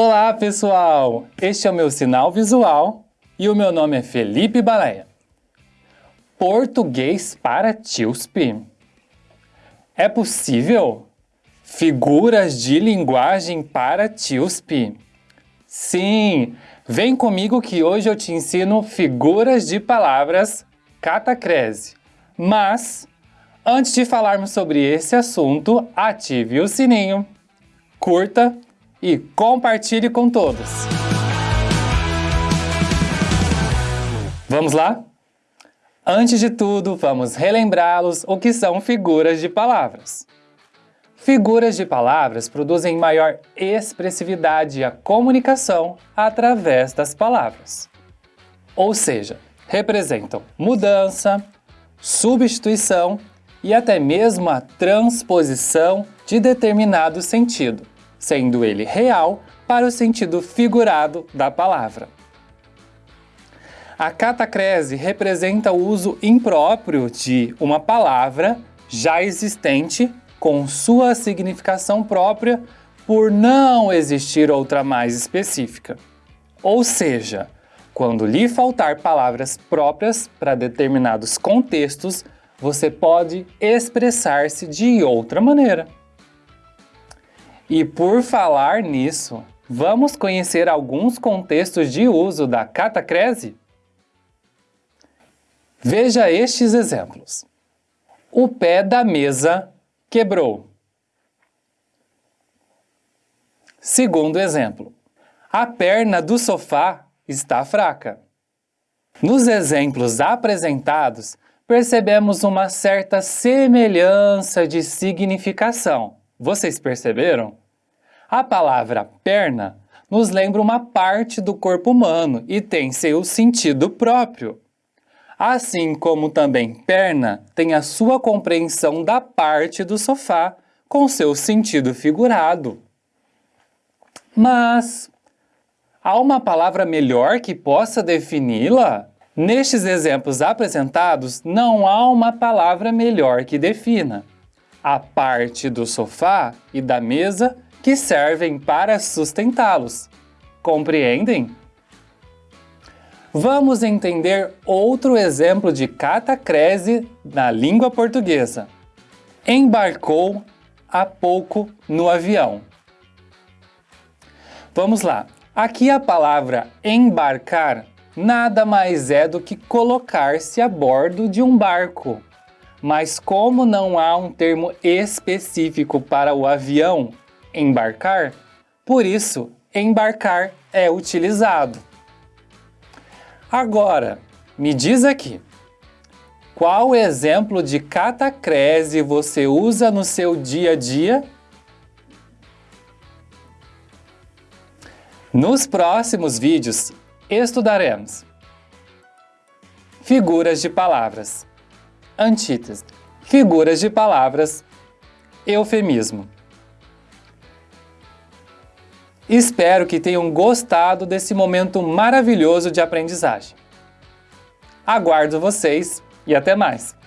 Olá, pessoal! Este é o meu sinal visual e o meu nome é Felipe Baleia. Português para TIUSP. É possível? Figuras de linguagem para TIUSP. Sim, vem comigo que hoje eu te ensino figuras de palavras catacrese. Mas, antes de falarmos sobre esse assunto, ative o sininho, curta e compartilhe com todos. Vamos lá? Antes de tudo, vamos relembrá-los o que são figuras de palavras. Figuras de palavras produzem maior expressividade à comunicação através das palavras. Ou seja, representam mudança, substituição e até mesmo a transposição de determinado sentido, sendo ele real para o sentido figurado da palavra. A catacrese representa o uso impróprio de uma palavra já existente com sua significação própria por não existir outra mais específica. Ou seja, quando lhe faltar palavras próprias para determinados contextos, você pode expressar-se de outra maneira. E por falar nisso, vamos conhecer alguns contextos de uso da catacrese? Veja estes exemplos. O pé da mesa quebrou. Segundo exemplo, a perna do sofá está fraca. Nos exemplos apresentados, percebemos uma certa semelhança de significação. Vocês perceberam? A palavra perna nos lembra uma parte do corpo humano e tem seu sentido próprio assim como também perna tem a sua compreensão da parte do sofá com seu sentido figurado. Mas há uma palavra melhor que possa defini-la? Nestes exemplos apresentados, não há uma palavra melhor que defina. A parte do sofá e da mesa que servem para sustentá-los. Compreendem? Vamos entender outro exemplo de catacrese na língua portuguesa. Embarcou há pouco no avião. Vamos lá. Aqui a palavra embarcar nada mais é do que colocar-se a bordo de um barco. Mas como não há um termo específico para o avião embarcar, por isso embarcar é utilizado. Agora, me diz aqui, qual exemplo de catacrese você usa no seu dia a dia? Nos próximos vídeos, estudaremos figuras de palavras, antítese, figuras de palavras, eufemismo. Espero que tenham gostado desse momento maravilhoso de aprendizagem. Aguardo vocês e até mais!